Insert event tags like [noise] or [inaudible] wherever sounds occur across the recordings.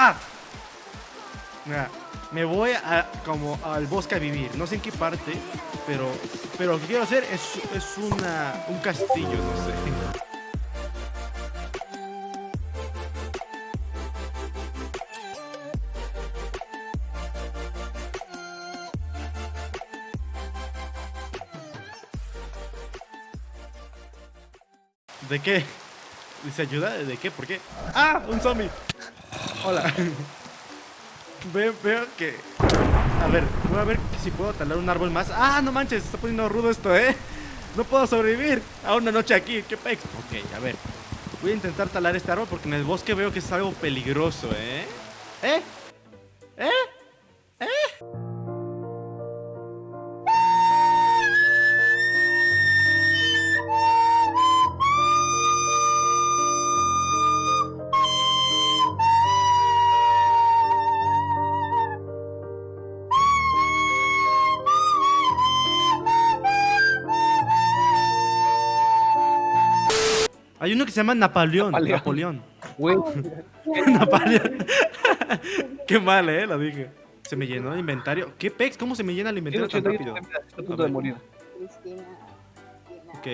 ¡Ah! Mira, me voy a, como al bosque a vivir. No sé en qué parte, pero, pero lo que quiero hacer es, es una, un castillo, no sé. ¿De qué? ¿Dice ayuda? ¿De qué? ¿Por qué? ¡Ah! ¡Un zombie! Hola. [laughs] veo, que... A ver, voy a ver si puedo talar un árbol más. ¡Ah, no manches! Está poniendo rudo esto, ¿eh? No puedo sobrevivir a una noche aquí. ¿Qué pex? Ok, a ver. Voy a intentar talar este árbol porque en el bosque veo que es algo peligroso, ¿eh? ¿Eh? Se llama Napoleón. Napoleón. Napoleón. [laughs] [laughs] Qué mal, eh, lo dije. Se me llenó el inventario. ¿Qué pex? ¿Cómo se me llena el inventario tan rápido? Está a punto de morir. Cristina, Ok.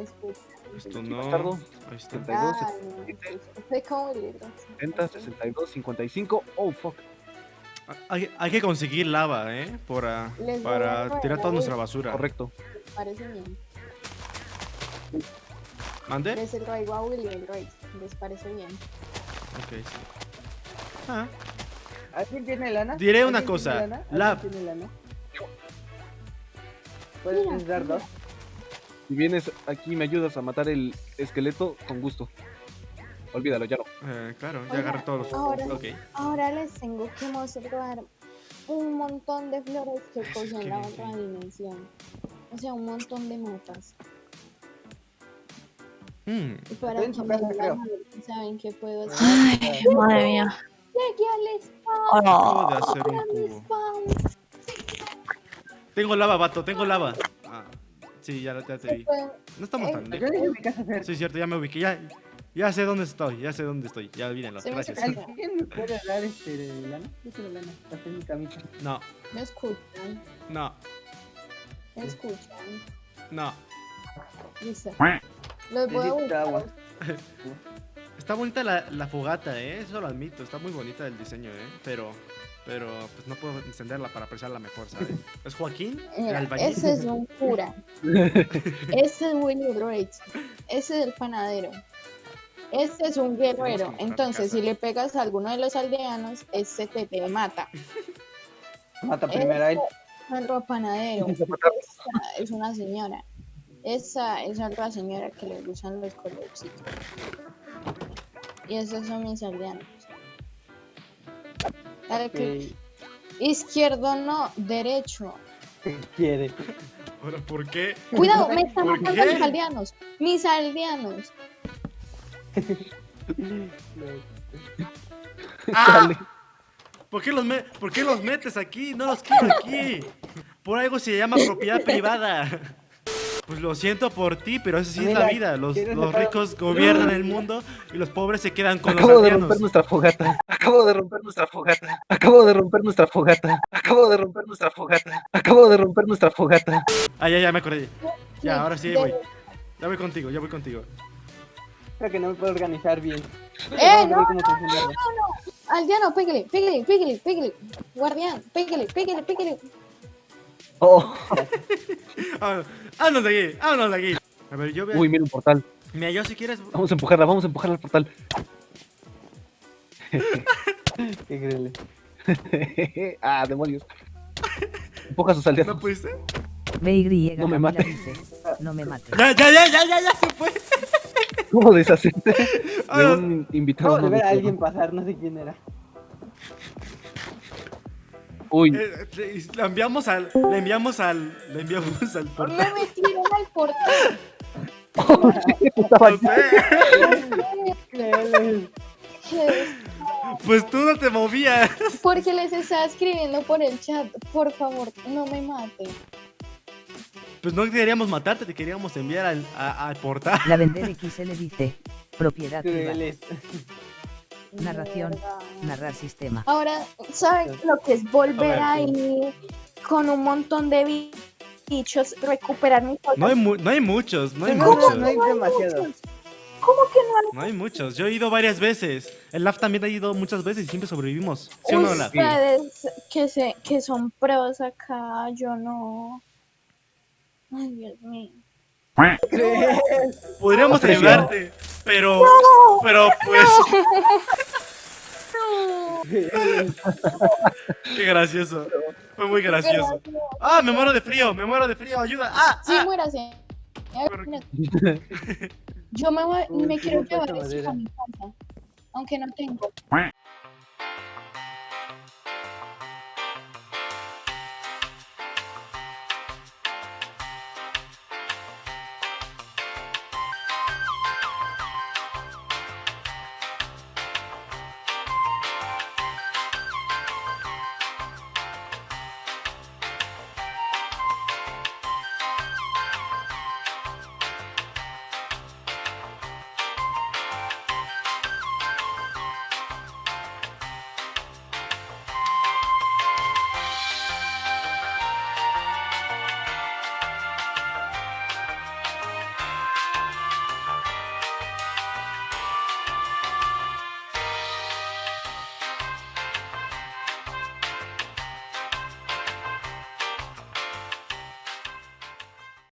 escucha. Esto no. Bastardo. Ahí está. 32, Ah, no, Fue como el libro. 70, 62, 55. Oh, fuck. Hay, hay que conseguir lava, ¿eh? Para, para tirar toda nuestra basura. Correcto. Parece bien. ¿Mande? Les traigo a William Royce. ¿Les parece bien? Ok, sí. Ah, ¿Alguien tiene lana? Diré una ¿Alguien cosa, tiene lana? ¿Alguien la- tiene lana? ¿Puedes Mira, dar dos? Si vienes aquí y me ayudas a matar el esqueleto, con gusto. Olvídalo, ya no. eh, claro, ya agarré todos los... ahora- Ok. Ahora les tengo que mostrar un montón de flores que Eso cogí es en la otra dimensión. O sea, un montón de mapas. Mm, Y para Estoy en que su me casa, creo. saben qué puedo hacer. Ay, madre mía. Llegué al spawn. acabo de Oh, hacer un al cubo. spawn. Tengo lava, vato, tengo lava. Ah, sí, ya, ya te vi. No estamos Eh, tan Yo lejos. dije mi casa. Sí, es cierto, ya me ubiqué. Ya, ya sé dónde estoy, ya sé dónde estoy. Ya olvídenlo, gracias. ¿Alguien me puede dar este lana? Yo quiero lana. Para hacer mi camisa. No, ¿Me escuchan? no, ¿Me escuchan? no. Listo. Buscar. agua. [laughs] Está bonita la, la fogata, ¿eh? Eso lo admito. Está muy bonita el diseño, ¿eh? Pero, pero, pues no puedo encenderla para apreciarla mejor, ¿sabes? [laughs] ¿Es Joaquín? ¿El Mira, ese es un cura. [laughs] Ese es Willy Rage. Ese es el panadero. Este es un guerrero. Entonces, casa. si le pegas a alguno de los aldeanos, este te, te mata. Mata primero a él. Es otro panadero. Esa es una señora. Esa es otra señora que le gustan los colorcitos. Y esos son mis aldeanos. Dale clic. Izquierdo no, derecho. ¿Qué quiere? ¿Ahora por qué? Cuidado, me están ¿Por matando qué? mis aldeanos. Mis aldeanos. [laughs] ¡Ah! ¿Por qué, los me- ¿Por qué los metes aquí? No los quiero aquí. Por algo se llama propiedad privada. Pues lo siento por ti, pero esa sí es la vida. Los, ¿quieres los ricos gobiernan el mundo y los pobres se quedan con los Acabo de romper nuestra fogata. Acabo de romper nuestra fogata. Acabo de romper nuestra fogata. Acabo de romper nuestra fogata. Acabo de romper nuestra fogata. Ah, ya, ya me acordé. Ya, ahora sí, voy. Ya voy contigo, ya voy contigo. Creo que no me puedo organizar bien. ¡Eh, no! ver cómo funciona. Aldeano, pégale, pégale, pégale, pégale. Guardián, pégale, pégale, pégale. Oh. [laughs] Ah, Vámonos de aquí, vámonos de aquí. A ver, yo a... Uy, mira un portal. Mira, yo si quieres... Vamos a empujarla, vamos a empujarla al portal. [laughs] Qué increíble. [laughs] ah, demonios. Empuja a sus aldeanos. ¿No pudiste? BY No me mates. no me mates. Ya, ya, ya, ya, ya, ya se fue. ¿Cómo deshacerte de un invitado? Acabo de no ver a alguien pasar, no sé quién era. Uy, eh, le- le enviamos al... Le enviamos al... Le enviamos al portal. Me metieron al [laughs] portal. Pues tú no te movías. Porque les estaba escribiendo por el chat. Por favor, no me maten. Pues no queríamos matarte, te queríamos enviar al, a- al portal. La vender XL dice, propiedad privada. Narración. Mierda. Narrar sistema. Ahora, ¿saben lo que es volver A ir con un montón de bi- bichos, recuperar mis No hay, mu- no hay muchos, no hay No, muchos. no hay demasiado. ¿Cómo que no hay No hay muchos. Yo he ido varias veces. El LAF también ha ido muchas veces y siempre sobrevivimos. ¿Sí o no, LAF? ustedes que, se, que son pros acá? Yo no. Ay, Dios mío. Podríamos ayudarte, pero, pero pues, [laughs] qué gracioso. Fue muy gracioso. Ah, me muero de frío, me muero de frío, ayuda. Ah, Sí, ah. muérase. Yo me, voy, me quiero llevar esto madera. a mi casa, aunque no tengo.